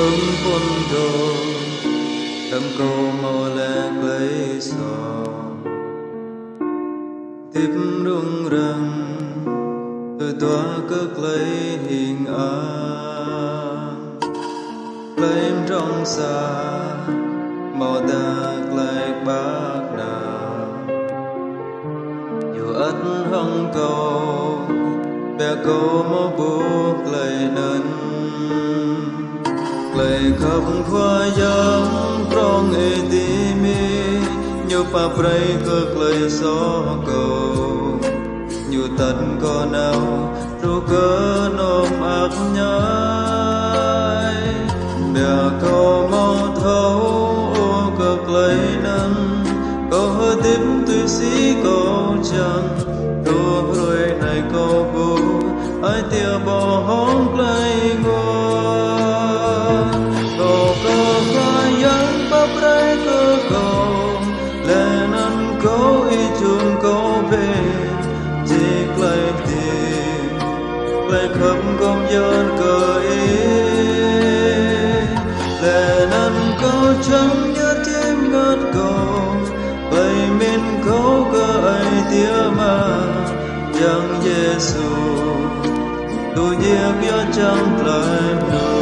hứng quân đồ tâm cầu màu lẹ lấy gió. Tiếp rung răng từ tòa cất lấy hình an lấy trong xa, màu đạc lại bác nào dù ất hăng cầu, bè cầu mô buộc lấy nâng lời khắp khoa giang trong ê tí mi như pa pray cực lời gió cầu. Như tận có nào ru cơ nôm ác nhai. Bè cầu mau thấu, ô cực lời nâng. Có hơ tiếp tuy sĩ câu chẳng. Ru rồi này câu bù ai tia bỏ lời khắp công dân cờ ý lệ năn có trắng nhớ thêm ngất cầu, bày mình câu cơ tia mà chẳng Giêsu tu nhiêu cho chẳng lại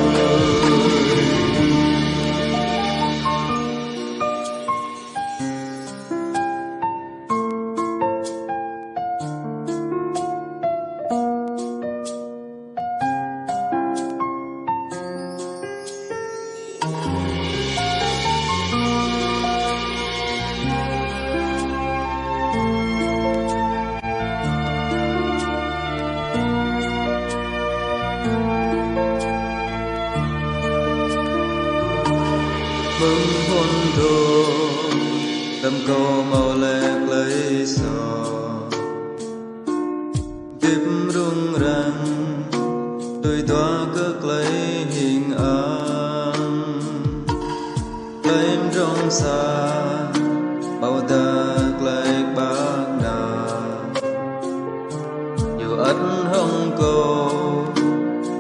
mừng hôn đồ tâm cầu màu lẹt lấy sò. Tiếp rung rằng tôi toa cước lấy hình âm lấy trong xa bao tạc lấy bác nào. Dù ắt hông cầu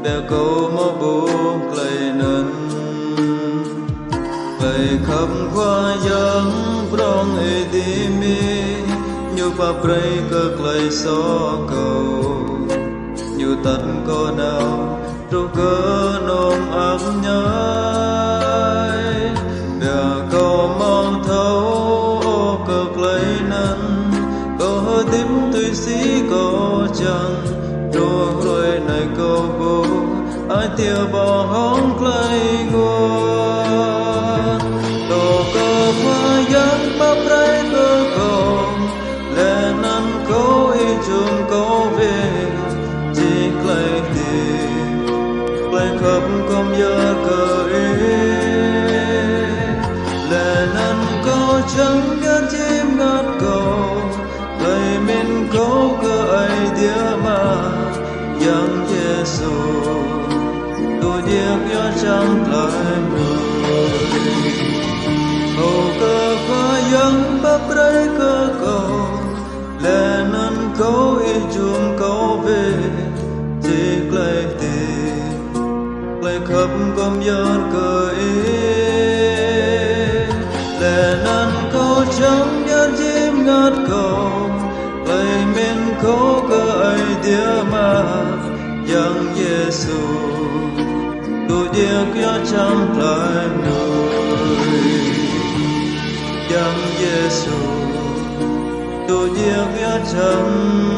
bèo cầu lời khắp qua giang prong e đi mi, như pa pray cực lời so cầu. Như tất có nào trâu cơ nôm ác nhai. Bè cầu mong thấu ô cực lấy năn. Có hơ tím tuy sĩ có chẳng ru rồi này câu bu ai tia bỏ hóng lấy ngôi. Khắp công giờ cờ lệ năn có chẳng ngát chim ngát cầu lời mình có cởi đĩa địa mà yang Giêsu tôi điệp yo chẳng lại mười hầu cơ khoa yang bắp rơi cơ ấy yang Giêsu tu điệp yo chẳng lại người. Yang Giêsu tu điệp yo chẳng